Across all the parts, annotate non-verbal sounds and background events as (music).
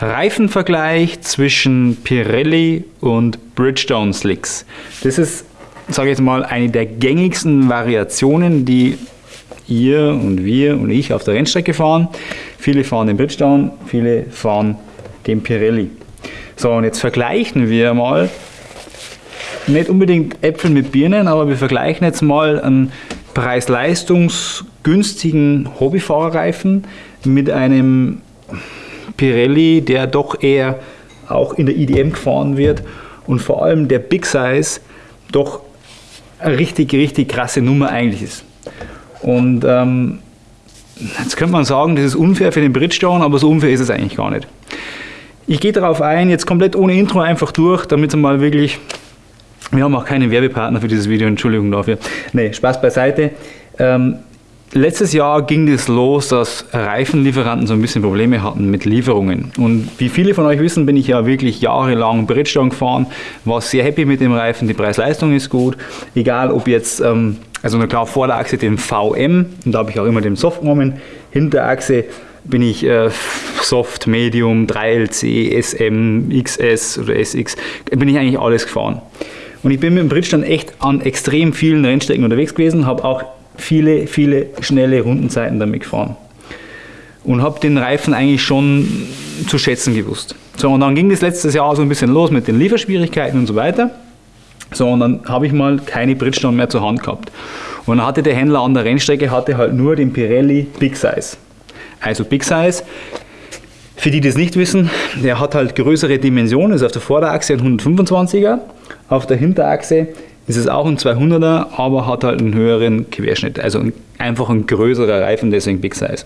Reifenvergleich zwischen Pirelli und Bridgestone Slicks. Das ist, sage ich jetzt mal, eine der gängigsten Variationen, die ihr und wir und ich auf der Rennstrecke fahren. Viele fahren den Bridgestone, viele fahren den Pirelli. So, und jetzt vergleichen wir mal, nicht unbedingt Äpfel mit Birnen, aber wir vergleichen jetzt mal einen preis-leistungsgünstigen Hobbyfahrerreifen mit einem Pirelli, der doch eher auch in der IDM gefahren wird und vor allem der Big Size doch eine richtig, richtig krasse Nummer eigentlich ist. Und ähm, jetzt könnte man sagen, das ist unfair für den Bridgestone, aber so unfair ist es eigentlich gar nicht. Ich gehe darauf ein, jetzt komplett ohne Intro einfach durch, damit es mal wirklich... Wir haben auch keinen Werbepartner für dieses Video, Entschuldigung dafür. Nee, Spaß beiseite. Ähm, Letztes Jahr ging es los, dass Reifenlieferanten so ein bisschen Probleme hatten mit Lieferungen. Und wie viele von euch wissen, bin ich ja wirklich jahrelang Bridgestone gefahren, war sehr happy mit dem Reifen, die Preis-Leistung ist gut. Egal ob jetzt, ähm, also na klar, vor der Achse den VM, und da habe ich auch immer den Soft genommen, hinter der Achse bin ich äh, Soft, Medium, 3LC, SM, XS oder SX, bin ich eigentlich alles gefahren. Und ich bin mit dem Bridgestone echt an extrem vielen Rennstrecken unterwegs gewesen, habe auch viele, viele schnelle Rundenzeiten damit gefahren. Und habe den Reifen eigentlich schon zu schätzen gewusst. So, und dann ging das letztes Jahr so ein bisschen los mit den Lieferschwierigkeiten und so weiter. So, und dann habe ich mal keine Bridgestone mehr zur Hand gehabt. Und dann hatte der Händler an der Rennstrecke hatte halt nur den Pirelli Big Size. Also Big Size, für die, die das nicht wissen, der hat halt größere Dimensionen, ist auf der Vorderachse ein 125er, auf der Hinterachse ist es auch ein 200er, aber hat halt einen höheren Querschnitt, also ein, einfach ein größerer Reifen, deswegen Big Size.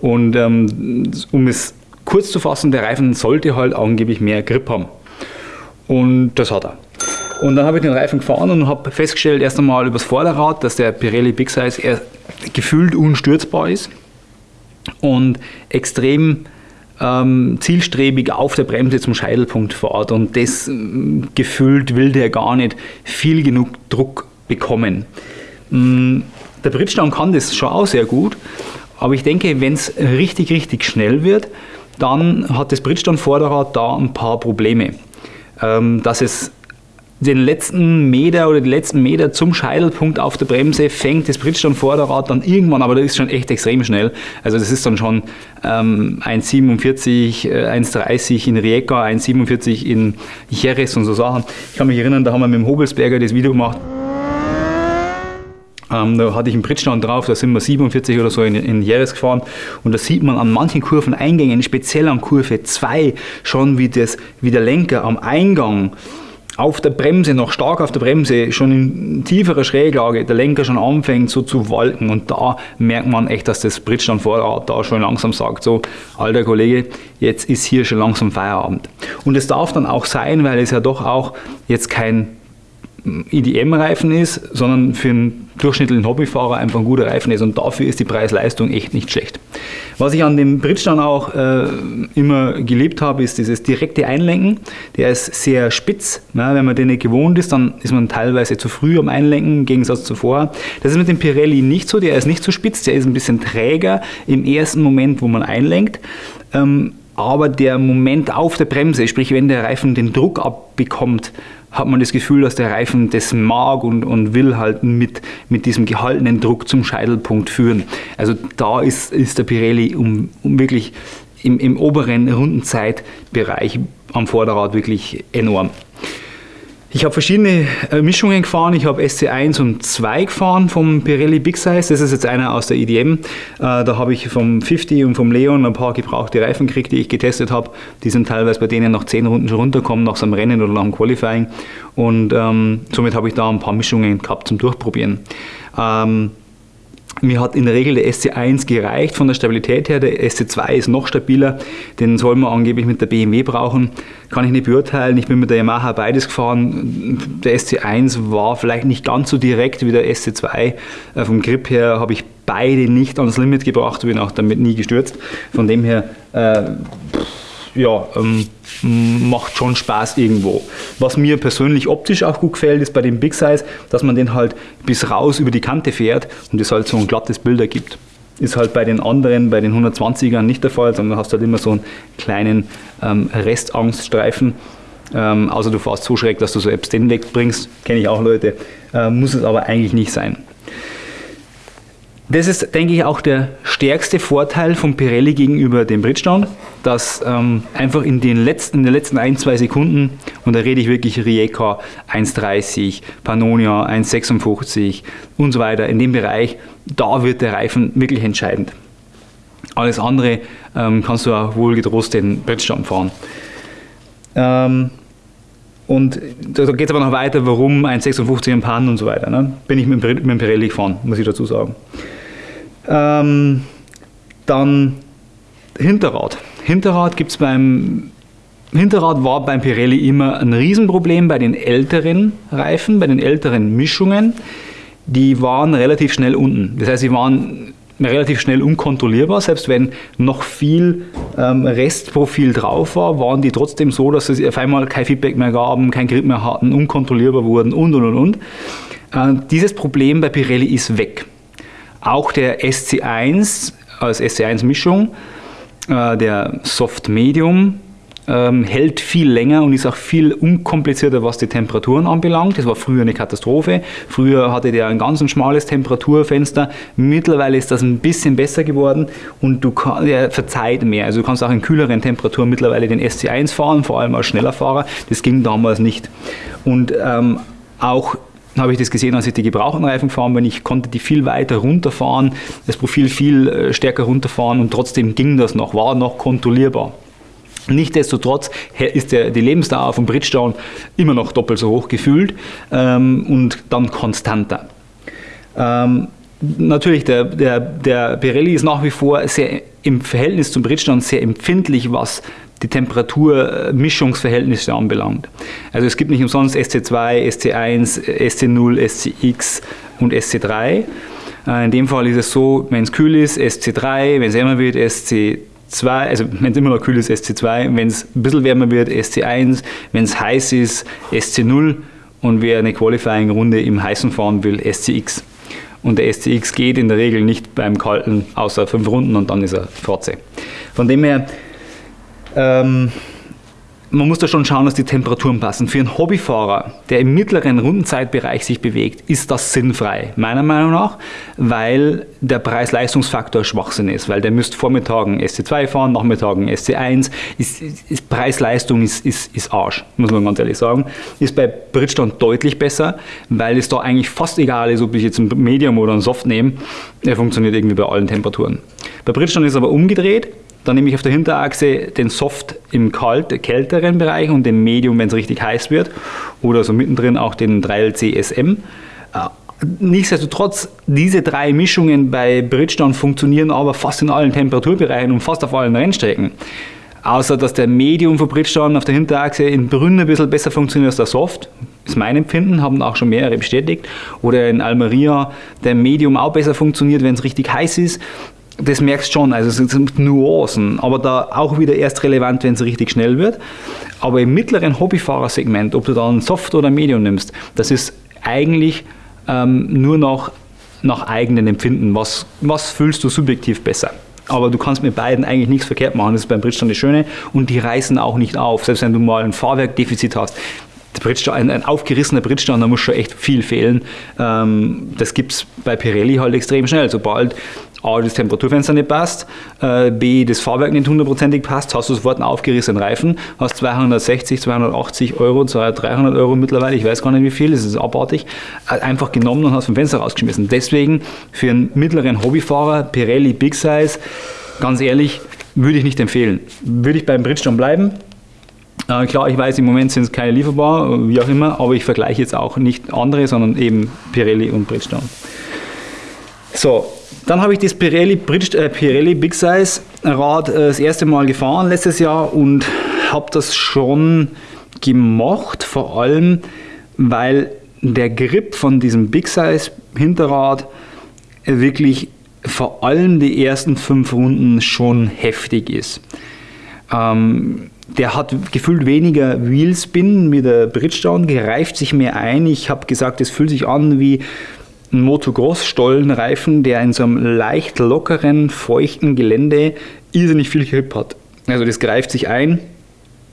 Und ähm, um es kurz zu fassen, der Reifen sollte halt angeblich mehr Grip haben. Und das hat er. Und dann habe ich den Reifen gefahren und habe festgestellt, erst einmal übers Vorderrad, dass der Pirelli Big Size gefühlt unstürzbar ist und extrem ähm, zielstrebig auf der Bremse zum Scheitelpunkt fährt und das ähm, gefühlt will der gar nicht viel genug Druck bekommen. Ähm, der Bridgestone kann das schon auch sehr gut, aber ich denke, wenn es richtig, richtig schnell wird, dann hat das Bridgestone-Vorderrad da ein paar Probleme. Ähm, dass es den letzten Meter oder die letzten Meter zum Scheitelpunkt auf der Bremse fängt das Bridgestone-Vorderrad dann irgendwann, aber das ist schon echt extrem schnell. Also das ist dann schon ähm, 1,47, äh, 1,30 in Rijeka, 1,47 in Jerez und so Sachen. Ich kann mich erinnern, da haben wir mit dem Hobelsberger das Video gemacht. Ähm, da hatte ich einen Bridgestone drauf, da sind wir 47 oder so in, in Jerez gefahren und da sieht man an manchen Kurveneingängen, speziell an Kurve 2, schon wie, das, wie der Lenker am Eingang auf der Bremse, noch stark auf der Bremse, schon in tieferer Schräglage, der Lenker schon anfängt so zu walken und da merkt man echt, dass das Bridgestone-Vorderrad da schon langsam sagt, so, alter Kollege, jetzt ist hier schon langsam Feierabend. Und es darf dann auch sein, weil es ja doch auch jetzt kein IDM-Reifen ist, sondern für einen durchschnittlichen Hobbyfahrer einfach ein guter Reifen ist und dafür ist die Preis-Leistung echt nicht schlecht. Was ich an dem Bridgestone auch äh, immer geliebt habe, ist dieses direkte Einlenken. Der ist sehr spitz. Ja, wenn man den nicht gewohnt ist, dann ist man teilweise zu früh am Einlenken, im Gegensatz zu vorher. Das ist mit dem Pirelli nicht so, der ist nicht so spitz, der ist ein bisschen träger im ersten Moment, wo man einlenkt. Ähm, aber der Moment auf der Bremse, sprich wenn der Reifen den Druck abbekommt, hat man das Gefühl, dass der Reifen das mag und, und will halt mit, mit diesem gehaltenen Druck zum Scheitelpunkt führen. Also da ist, ist der Pirelli um, um wirklich im, im oberen Rundenzeitbereich am Vorderrad wirklich enorm. Ich habe verschiedene äh, Mischungen gefahren. Ich habe SC1 und 2 gefahren vom Pirelli Big Size. Das ist jetzt einer aus der IDM. Äh, da habe ich vom 50 und vom Leon ein paar gebrauchte Reifen gekriegt, die ich getestet habe. Die sind teilweise bei denen nach 10 Runden schon runtergekommen, nach so einem Rennen oder nach dem Qualifying. Und ähm, somit habe ich da ein paar Mischungen gehabt zum Durchprobieren. Ähm, mir hat in der Regel der SC1 gereicht von der Stabilität her, der SC2 ist noch stabiler, den soll man angeblich mit der BMW brauchen, kann ich nicht beurteilen, ich bin mit der Yamaha beides gefahren, der SC1 war vielleicht nicht ganz so direkt wie der SC2, äh, vom Grip her habe ich beide nicht ans Limit gebracht, bin auch damit nie gestürzt, von dem her äh, ja, ähm, macht schon Spaß irgendwo. Was mir persönlich optisch auch gut gefällt, ist bei dem Big Size, dass man den halt bis raus über die Kante fährt und es halt so ein glattes Bild ergibt. Ist halt bei den anderen, bei den 120ern nicht der Fall, sondern hast halt immer so einen kleinen ähm, Restangststreifen. Ähm, außer du fährst so schräg, dass du so Apps den wegbringst, kenne ich auch Leute, äh, muss es aber eigentlich nicht sein. Das ist, denke ich, auch der stärkste Vorteil von Pirelli gegenüber dem Bridgestone, dass ähm, einfach in den, letzten, in den letzten ein, zwei Sekunden, und da rede ich wirklich Rijeka 1,30, Pannonia 1,56 und so weiter, in dem Bereich, da wird der Reifen wirklich entscheidend. Alles andere ähm, kannst du auch wohl getrost den Bridgestone fahren. Ähm, und da geht es aber noch weiter, warum 1,56 im Pan und so weiter. Ne? Bin ich mit, dem Pirelli gefahren, muss ich dazu sagen. Ähm, dann Hinterrad. Hinterrad gibt beim Hinterrad war beim Pirelli immer ein Riesenproblem bei den älteren Reifen, bei den älteren Mischungen. Die waren relativ schnell unten. Das heißt, sie waren relativ schnell unkontrollierbar. Selbst wenn noch viel ähm, Restprofil drauf war, waren die trotzdem so, dass sie auf einmal kein Feedback mehr gaben, kein Grip mehr hatten, unkontrollierbar wurden und und und und. Äh, dieses Problem bei Pirelli ist weg. Auch der SC1 als SC1-Mischung, äh, der Soft Medium, ähm, hält viel länger und ist auch viel unkomplizierter, was die Temperaturen anbelangt. Das war früher eine Katastrophe. Früher hatte der ein ganz ein schmales Temperaturfenster. Mittlerweile ist das ein bisschen besser geworden und du kann, er verzeiht mehr. Also du kannst auch in kühleren Temperaturen mittlerweile den SC1 fahren, vor allem als schneller Fahrer. Das ging damals nicht. Und ähm, auch habe ich das gesehen, als ich die gebrauchten Reifen gefahren bin. Ich konnte die viel weiter runterfahren, das Profil viel äh, stärker runterfahren und trotzdem ging das noch, war noch kontrollierbar. Nichtsdestotrotz ist der, die Lebensdauer von Bridgestone immer noch doppelt so hoch gefühlt ähm, und dann konstanter. Ähm, natürlich, der, der, der Pirelli ist nach wie vor sehr im Verhältnis zum Bridgestone sehr empfindlich, was die Temperaturmischungsverhältnisse anbelangt. Also es gibt nicht umsonst SC2, SC1, SC0, SCX und SC3. Äh, in dem Fall ist es so, wenn es kühl ist, SC3, wenn es wärmer wird, SC2, also wenn es immer noch kühl ist, SC2, wenn es ein bisschen wärmer wird, SC1, wenn es heiß ist, SC0 und wer eine Qualifying-Runde im Heißen fahren will, SCX. Und der SCX geht in der Regel nicht beim Kalten außer fünf Runden und dann ist er Forze. Von dem her ähm, man muss da schon schauen, dass die Temperaturen passen. Für einen Hobbyfahrer, der im mittleren Rundenzeitbereich sich bewegt, ist das sinnfrei, meiner Meinung nach, weil der Preis-Leistungsfaktor Schwachsinn ist, weil der müsste Vormittagen SC2 fahren, Nachmittagen SC1. Ist, ist Preis-Leistung ist, ist, ist Arsch, muss man ganz ehrlich sagen. Ist bei Bridgestone deutlich besser, weil es da eigentlich fast egal ist, ob ich jetzt ein Medium oder ein Soft nehme. Er funktioniert irgendwie bei allen Temperaturen. Bei Bridgestone ist es aber umgedreht. Dann nehme ich auf der Hinterachse den Soft im kalt, kälteren Bereich und den Medium, wenn es richtig heiß wird. Oder so mittendrin auch den 3LC SM. Äh, nichtsdestotrotz, diese drei Mischungen bei Bridgestone funktionieren aber fast in allen Temperaturbereichen und fast auf allen Rennstrecken. Außer dass der Medium von Bridgestone auf der Hinterachse in Brünn ein bisschen besser funktioniert als der Soft. Ist mein Empfinden, haben auch schon mehrere bestätigt. Oder in Almeria der Medium auch besser funktioniert, wenn es richtig heiß ist das merkst schon, also es sind Nuancen, aber da auch wieder erst relevant, wenn es richtig schnell wird. Aber im mittleren Hobbyfahrersegment, ob du da ein Soft oder ein Medium nimmst, das ist eigentlich ähm, nur noch nach eigenen Empfinden. Was, was fühlst du subjektiv besser? Aber du kannst mit beiden eigentlich nichts verkehrt machen. Das ist beim Bridgestone das Schöne. Und die reißen auch nicht auf. Selbst wenn du mal ein Fahrwerkdefizit hast. Ein, ein, aufgerissener Bridgestone, da muss schon echt viel fehlen. Ähm, das gibt es bei Pirelli halt extrem schnell. Sobald A, das Temperaturfenster nicht passt, äh, B, das Fahrwerk nicht hundertprozentig passt, hast du sofort einen aufgerissenen Reifen, hast 260, 280 Euro, 300 Euro mittlerweile, ich weiß gar nicht wie viel, das ist abartig, äh, einfach genommen und hast vom Fenster rausgeschmissen. Deswegen für einen mittleren Hobbyfahrer, Pirelli Big Size, ganz ehrlich, würde ich nicht empfehlen. Würde ich beim Bridgestone bleiben, äh, klar, ich weiß, im Moment sind es keine lieferbar, wie auch immer, aber ich vergleiche jetzt auch nicht andere, sondern eben Pirelli und Bridgestone. So, dann habe ich das Pirelli, Bridge, äh, Pirelli Big Size Rad äh, das erste Mal gefahren letztes Jahr und habe das schon gemacht, vor allem weil der Grip von diesem Big Size Hinterrad wirklich vor allem die ersten fünf Runden schon heftig ist. Ähm, der hat gefühlt weniger Wheelspin mit der Bridgestone, gereift sich mehr ein. Ich habe gesagt, es fühlt sich an wie ein Motocross-Stollenreifen, der in so einem leicht lockeren, feuchten Gelände irrsinnig viel Grip hat. Also das greift sich ein,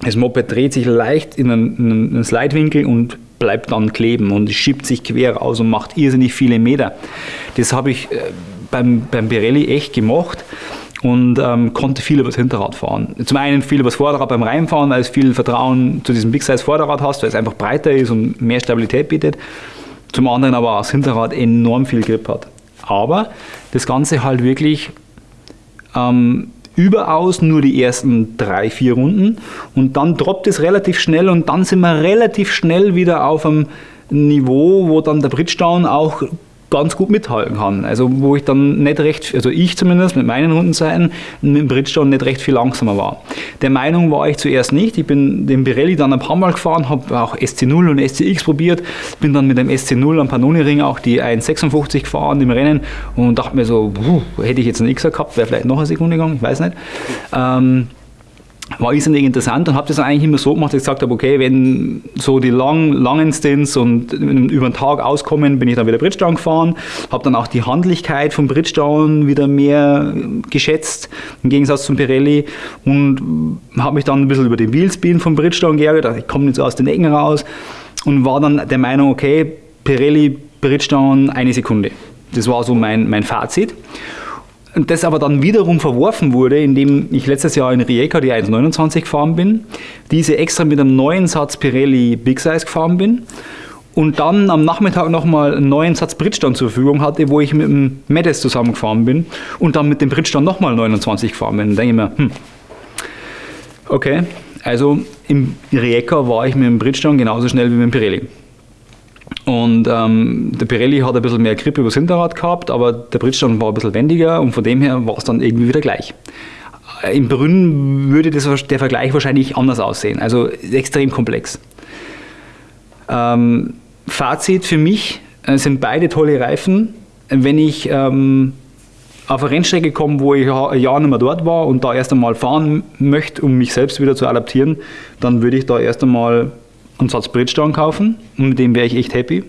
das Moped dreht sich leicht in einen, in einen Slidewinkel und bleibt dann kleben und schiebt sich quer aus und macht irrsinnig viele Meter. Das habe ich äh, beim, beim Pirelli echt gemacht und ähm, konnte viel übers Hinterrad fahren. Zum einen viel übers Vorderrad beim Reinfahren, weil es viel Vertrauen zu diesem Big Size Vorderrad hast, weil es einfach breiter ist und mehr Stabilität bietet. Zum anderen aber auch das Hinterrad enorm viel Grip hat. Aber das Ganze halt wirklich ähm, überaus nur die ersten drei, vier Runden und dann droppt es relativ schnell und dann sind wir relativ schnell wieder auf einem Niveau, wo dann der Bridgestone auch ganz gut mithalten kann. Also wo ich dann nicht recht, also ich zumindest mit meinen Rundenzeiten mit dem Bridgestone nicht recht viel langsamer war. Der Meinung war ich zuerst nicht. Ich bin den Pirelli dann ein paar Mal gefahren, habe auch SC0 und SCX probiert, bin dann mit dem SC0 am Panoni-Ring auch die 1,56 gefahren im Rennen und dachte mir so, hätte ich jetzt einen Xer gehabt, wäre vielleicht noch eine Sekunde gegangen, ich weiß nicht. Ähm, war irrsinnig interessant und habe das eigentlich immer so gemacht, dass ich gesagt habe, okay, wenn so die lang, langen Stints und über den Tag auskommen, bin ich dann wieder Bridgestone gefahren, habe dann auch die Handlichkeit von Bridgestone wieder mehr geschätzt, im Gegensatz zum Pirelli und habe mich dann ein bisschen über den Wheelspin von Bridgestone geärgert, ich komme nicht so aus den Ecken raus und war dann der Meinung, okay, Pirelli, Bridgestone, eine Sekunde. Das war so mein, mein Fazit. Und das aber dann wiederum verworfen wurde, indem ich letztes Jahr in Rijeka die 1,29 gefahren bin, diese extra mit einem neuen Satz Pirelli Big Size gefahren bin und dann am Nachmittag nochmal einen neuen Satz Bridgestone zur Verfügung hatte, wo ich mit dem Medes zusammengefahren bin und dann mit dem Bridgestone nochmal 29 gefahren bin. Dann denke ich mir, hm, okay, also im Rijeka war ich mit dem Bridgestone genauso schnell wie mit dem Pirelli. Und ähm, der Pirelli hat ein bisschen mehr Grip übers Hinterrad gehabt, aber der Bridgestone war ein bisschen wendiger und von dem her war es dann irgendwie wieder gleich. Äh, Im Brünn würde das, der Vergleich wahrscheinlich anders aussehen, also extrem komplex. Ähm, Fazit für mich äh, sind beide tolle Reifen. Wenn ich ähm, auf eine Rennstrecke komme, wo ich ein Jahr nicht mehr dort war und da erst einmal fahren möchte, um mich selbst wieder zu adaptieren, dann würde ich da erst einmal einen Satz Bridgestone kaufen und mit dem wäre ich echt happy.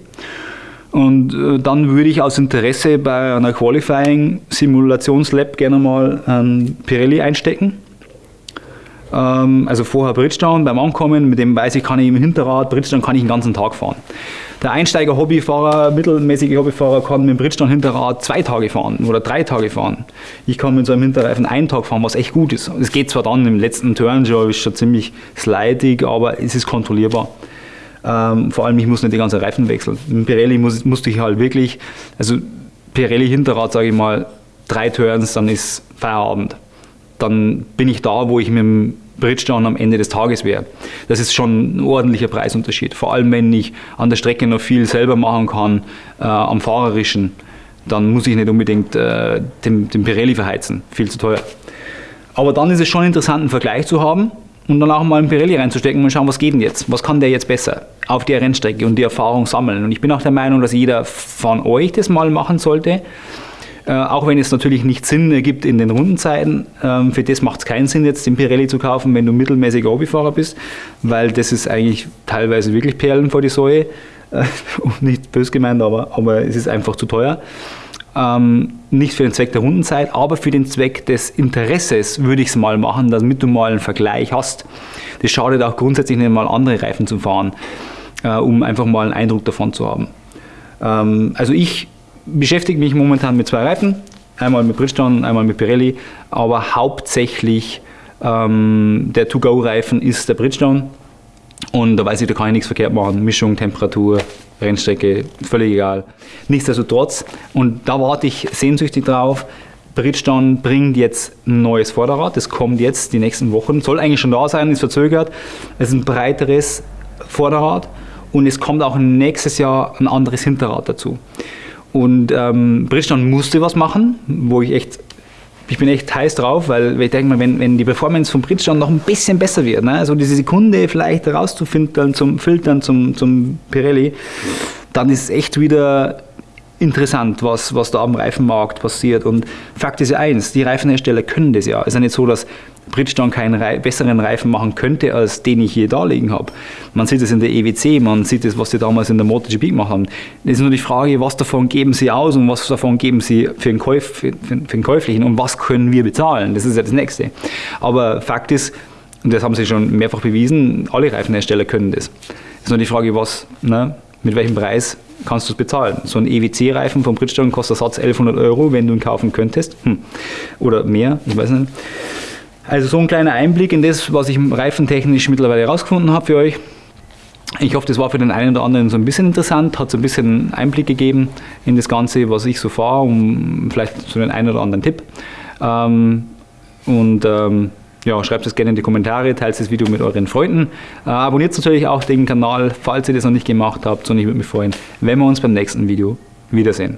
Und äh, dann würde ich aus Interesse bei einer Qualifying Simulationslab gerne mal einen Pirelli einstecken. Ähm, also vorher Bridgestone beim Ankommen, mit dem weiß ich, kann ich im Hinterrad, Bridgestone kann ich den ganzen Tag fahren. Der Einsteiger-Hobbyfahrer, mittelmäßige Hobbyfahrer kann mit dem Bridgestone-Hinterrad zwei Tage fahren oder drei Tage fahren. Ich kann mit so einem Hinterreifen einen Tag fahren, was echt gut ist. Es geht zwar dann im letzten Turn schon, ist schon ziemlich slidig, aber es ist kontrollierbar. Ähm, vor allem, ich muss nicht die ganze Reifen wechseln. Mit Pirelli muss, musste ich halt wirklich, also Pirelli-Hinterrad, sage ich mal, drei Turns, dann ist Feierabend. Dann bin ich da, wo ich mit dem Bridgestone am Ende des Tages wäre. Das ist schon ein ordentlicher Preisunterschied. Vor allem, wenn ich an der Strecke noch viel selber machen kann, äh, am Fahrerischen, dann muss ich nicht unbedingt äh, den, den Pirelli verheizen. Viel zu teuer. Aber dann ist es schon interessant, einen Vergleich zu haben und dann auch mal einen Pirelli reinzustecken und schauen, was geht denn jetzt? Was kann der jetzt besser auf der Rennstrecke und die Erfahrung sammeln? Und ich bin auch der Meinung, dass jeder von euch das mal machen sollte. Äh, auch wenn es natürlich nicht Sinn ergibt in den Rundenzeiten. Ähm, für das macht es keinen Sinn, jetzt den Pirelli zu kaufen, wenn du mittelmäßiger Hobbyfahrer bist, weil das ist eigentlich teilweise wirklich Perlen vor die Säue. Äh, (laughs) nicht bös gemeint, aber, aber es ist einfach zu teuer. Ähm, nicht für den Zweck der Rundenzeit, aber für den Zweck des Interesses würde ich es mal machen, damit du mal einen Vergleich hast. Das schadet auch grundsätzlich nicht mal andere Reifen zu fahren, äh, um einfach mal einen Eindruck davon zu haben. Ähm, also ich beschäftige mich momentan mit zwei Reifen, einmal mit Bridgestone, einmal mit Pirelli, aber hauptsächlich ähm, der To-Go-Reifen ist der Bridgestone und da weiß ich, da kann ich nichts verkehrt machen. Mischung, Temperatur, Rennstrecke, völlig egal. Nichtsdestotrotz, und da warte ich sehnsüchtig drauf, Bridgestone bringt jetzt ein neues Vorderrad, das kommt jetzt die nächsten Wochen, soll eigentlich schon da sein, ist verzögert. Es ist ein breiteres Vorderrad und es kommt auch nächstes Jahr ein anderes Hinterrad dazu. Und ähm, Bridgestone musste was machen, wo ich echt, ich bin echt heiß drauf, weil ich denke mal, wenn, wenn die Performance von Bridgestone noch ein bisschen besser wird, ne, also diese Sekunde vielleicht rauszufiltern zum Filtern zum, zum Pirelli, dann ist es echt wieder interessant, was, was da am Reifenmarkt passiert. Und Fakt ist ja eins, die Reifenhersteller können das ja. Es ist ja nicht so, dass Bridgestone keinen Re besseren Reifen machen könnte, als den ich hier da liegen habe. Man sieht es in der EWC, man sieht es, was sie damals in der MotoGP gemacht haben. Es ist nur die Frage, was davon geben sie aus und was davon geben sie für den, Käuf, für, für den Käuflichen und was können wir bezahlen. Das ist ja das Nächste. Aber Fakt ist, und das haben sie schon mehrfach bewiesen, alle Reifenhersteller können das. Es ist nur die Frage, was, ne, mit welchem Preis kannst du es bezahlen. So ein EWC-Reifen von Bridgestone kostet Satz 1100 Euro, wenn du ihn kaufen könntest. Hm. Oder mehr, ich weiß nicht. Also so ein kleiner Einblick in das, was ich reifentechnisch mittlerweile herausgefunden habe für euch. Ich hoffe, das war für den einen oder anderen so ein bisschen interessant, hat so ein bisschen Einblick gegeben in das Ganze, was ich so fahre, um vielleicht so den einen oder anderen Tipp. Ähm, und ähm, ja, schreibt es gerne in die Kommentare, teilt das Video mit euren Freunden. Äh, abonniert natürlich auch den Kanal, falls ihr das noch nicht gemacht habt. Und ich würde mich freuen, wenn wir uns beim nächsten Video wiedersehen.